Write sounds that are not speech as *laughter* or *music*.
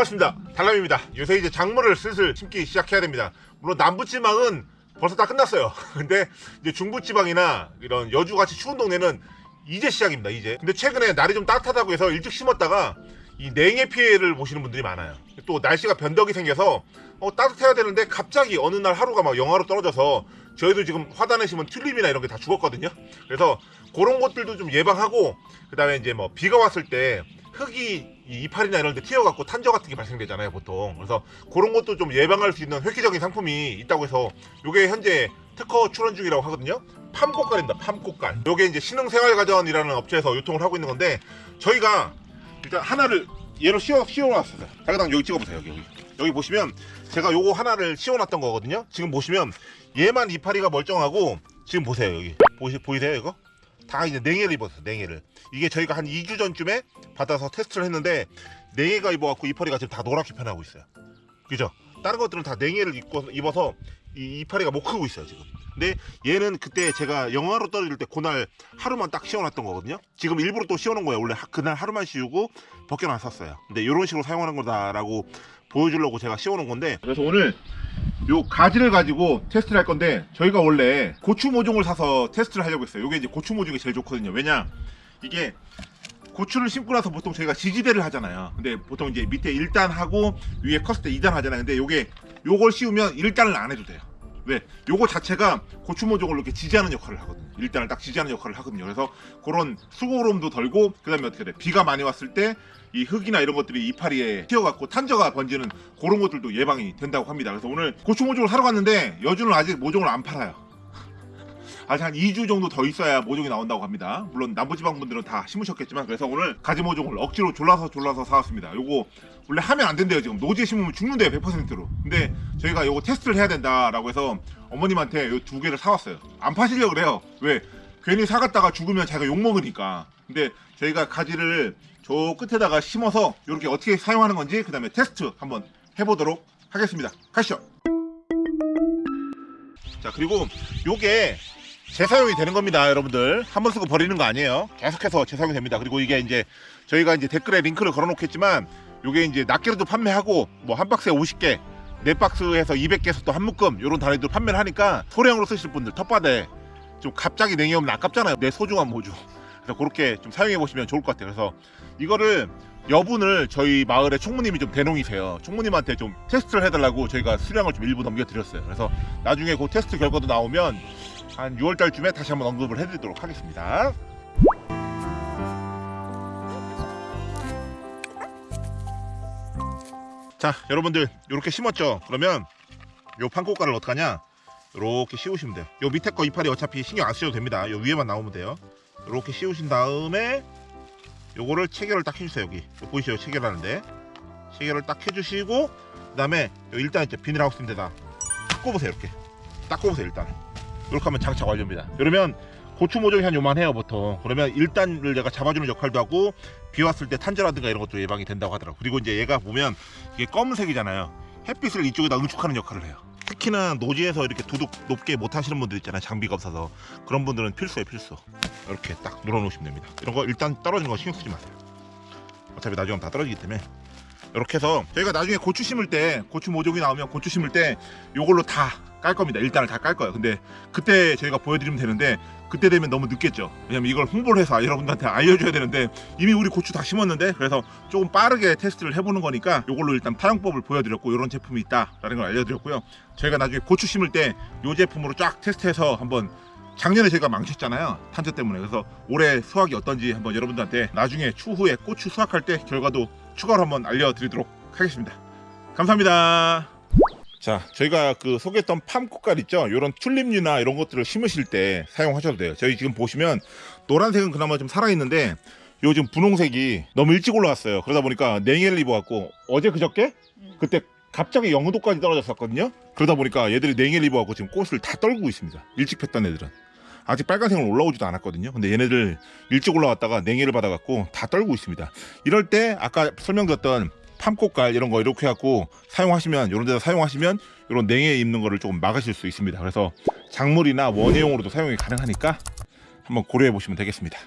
반갑습니다. 달람입니다. 요새 이제 작물을 슬슬 심기 시작해야 됩니다. 물론 남부지방은 벌써 다 끝났어요. *laughs* 근데 이제 중부지방이나 이런 여주같이 추운 동네는 이제 시작입니다 이제. 근데 최근에 날이 좀 따뜻하다고 해서 일찍 심었다가 이 냉해 피해를 보시는 분들이 많아요. 또 날씨가 변덕이 생겨서 어, 따뜻해야 되는데 갑자기 어느 날 하루가 막 영하로 떨어져서 저희도 지금 화단에 심은 튤립이나 이런 게 다 죽었거든요. 그래서 그런 것들도 좀 예방하고 그 다음에 이제 뭐 비가 왔을 때 흙이 이 이파리나 이런 데 튀어갖고 탄저 같은 게 발생되잖아요 보통. 그래서 그런 것도 좀 예방할 수 있는 획기적인 상품이 있다고 해서 요게 현재 특허 출원 중이라고 하거든요. 팜꽃갈입니다 팜꽃갈. 요게 이제 신흥생활가전이라는 업체에서 유통을 하고 있는 건데 저희가 일단 하나를 얘로 씌워, 씌워놨어요. 자그당 여기 찍어보세요 여기, 여기. 여기 보시면 제가 요거 하나를 씌워놨던 거거든요. 지금 보시면 얘만 이파리가 멀쩡하고 지금 보세요 여기. 보시, 보이세요 이거? 다 이제 냉해를 입었어요 냉해를. 이게 저희가 한 2주 전쯤에 받아서 테스트를 했는데 냉해가 입어갖고 이파리가 지금 다 노랗게 변하고 있어요. 그죠? 다른 것들은 다 냉해를 입고, 입어서 이 이파리가 못 크고 있어요 지금. 근데 얘는 그때 제가 영하로 떨어질 때 그날 하루만 딱 씌워놨던 거거든요. 지금 일부러 또 씌워놓은 거예요. 원래 하- 그날 하루만 씌우고 벗겨놨었어요. 근데 이런 식으로 사용하는 거다라고 보여주려고 제가 씌워놓은 건데 그래서 오늘 요 가지를 가지고 테스트를 할 건데 저희가 원래 고추 모종을 사서 테스트를 하려고 했어요. 요게 이제 고추 모종이 제일 좋거든요. 왜냐? 이게 고추를 심고 나서 보통 저희가 지지대를 하잖아요. 근데 보통 이제 밑에 1단 하고 위에 컸을 때 2단 하잖아요. 근데 요게 요걸 씌우면 1단을 안 해도 돼요 왜? 요거 자체가 고추 모종을 이렇게 지지하는 역할을 하거든요. 일단을 딱 지지하는 역할을 하거든요. 그래서 그런 수고로움도 덜고 그 다음에 어떻게 돼? 비가 많이 왔을 때 이 흙이나 이런 것들이 이파리에 튀어갖고 탄저가 번지는 그런 것들도 예방이 된다고 합니다. 그래서 오늘 고추 모종을 사러 갔는데 여주는 아직 모종을 안 팔아요. 아직 한 2주 정도 더 있어야 모종이 나온다고 합니다. 물론 남부지방 분들은 다 심으셨겠지만 그래서 오늘 가지 모종을 억지로 졸라서 졸라서 사왔습니다. 요거 원래 하면 안 된대요 지금. 노지에 심으면 죽는데요 100%로. 근데 저희가 요거 테스트를 해야 된다라고 해서 어머님한테 요 두 개를 사왔어요. 안 파시려고 그래요. 왜? 괜히 사갔다가 죽으면 자기가 욕먹으니까. 근데 저희가 가지를 저 끝에다가 심어서 이렇게 어떻게 사용하는 건지 그 다음에 테스트 한번 해보도록 하겠습니다. 가시죠. 자 그리고 요게 재사용이 되는 겁니다 여러분들. 한 번 쓰고 버리는 거 아니에요. 계속해서 재사용이 됩니다. 그리고 이게 이제 저희가 이제 댓글에 링크를 걸어 놓겠지만 요게 이제 낱개로도 판매하고 뭐 한 박스에 50개 네 박스에서 200개에서 또 한 묶음 요런 단위도 판매를 하니까 소량으로 쓰실 분들 텃밭에 좀 갑자기 냉이 오면 아깝잖아요. 내 소중한 모주 그래서 그렇게 좀 사용해 보시면 좋을 것 같아요. 그래서 이거를 여분을 저희 마을의 총무님이 좀 대농이세요. 총무님한테 좀 테스트를 해달라고 저희가 수량을 좀 일부 넘겨드렸어요. 그래서 나중에 그 테스트 결과도 나오면 한 6월달쯤에 다시 한번 언급을 해드리도록 하겠습니다. 자 여러분들 이렇게 심었죠? 그러면 요 판꽃가를 어떡하냐? 이렇게 씌우시면 돼요. 요 밑에 거 이파리 어차피 신경 안 쓰셔도 됩니다. 요 위에만 나오면 돼요. 이렇게 씌우신 다음에 요거를 체결을 딱 해주세요 여기. 요 보이시죠? 체결하는데. 체결을 딱 해주시고 그 다음에 일단 이제 비닐하우스인데다. 딱 꼽으세요 이렇게. 딱 꼽으세요 일단. 이렇게 하면 장착 완료입니다. 그러면 고추 모종이 한 요만 해요 보통. 그러면 일단을 내가 잡아주는 역할도 하고 비 왔을 때 탄저라든가 이런 것도 예방이 된다고 하더라고. 그리고 이제 얘가 보면 이게 검은색이잖아요. 햇빛을 이쪽에다 응축하는 역할을 해요 특히나 노지에서 이렇게 두둑 높게 못 하시는 분들 있잖아요. 장비가 없어서. 그런 분들은 필수예요 필수. 이렇게 딱 눌러 놓으시면 됩니다. 이런 거 일단 떨어지는 거 신경 쓰지 마세요. 어차피 나중에 다 떨어지기 때문에 이렇게 해서 저희가 나중에 고추 심을 때 고추 모종이 나오면 고추 심을 때 요걸로 다 깔 겁니다. 일단을 다깔 거예요. 근데 그때 저희가 보여드리면 되는데 그때 되면 너무 늦겠죠. 왜냐면 이걸 홍보를 해서 여러분들한테 알려줘야 되는데 이미 우리 고추 다 심었는데 그래서 조금 빠르게 테스트를 해보는 거니까 요걸로 일단 파용법을 보여드렸고 이런 제품이 있다라는 걸 알려드렸고요. 저희가 나중에 고추 심을 때요 제품으로 쫙 테스트해서 한번 작년에 저희가 망쳤잖아요. 탄저 때문에. 그래서 올해 수확이 어떤지 한번 여러분들한테 나중에 추후에 고추 수확할 때 결과도 추가로 한번 알려드리도록 하겠습니다. 감사합니다. 자 저희가 그 소개했던 팜꽃갈 있죠? 이런 튤립류나 이런 것들을 심으실 때 사용하셔도 돼요. 저희 지금 보시면 노란색은 그나마 좀 살아있는데 요 지금 분홍색이 너무 일찍 올라왔어요. 그러다 보니까 냉해를 입어갖고 어제 그저께? 그때 갑자기 0도까지 떨어졌었거든요? 그러다 보니까 얘들이 냉해를 입어갖고 지금 꽃을 다 떨구고 있습니다. 일찍 폈던 애들은 아직 빨간색은 올라오지도 않았거든요. 근데 얘네들 일찍 올라왔다가 냉해를 받아갖고 다 떨고 있습니다. 이럴 때 아까 설명드렸던 팜꽃갈 이런 거 이렇게 해갖고 사용하시면 이런 데다 사용하시면 이런 냉해 입는 거를 조금 막으실 수 있습니다. 그래서 작물이나 원예용으로도 사용이 가능하니까 한번 고려해 보시면 되겠습니다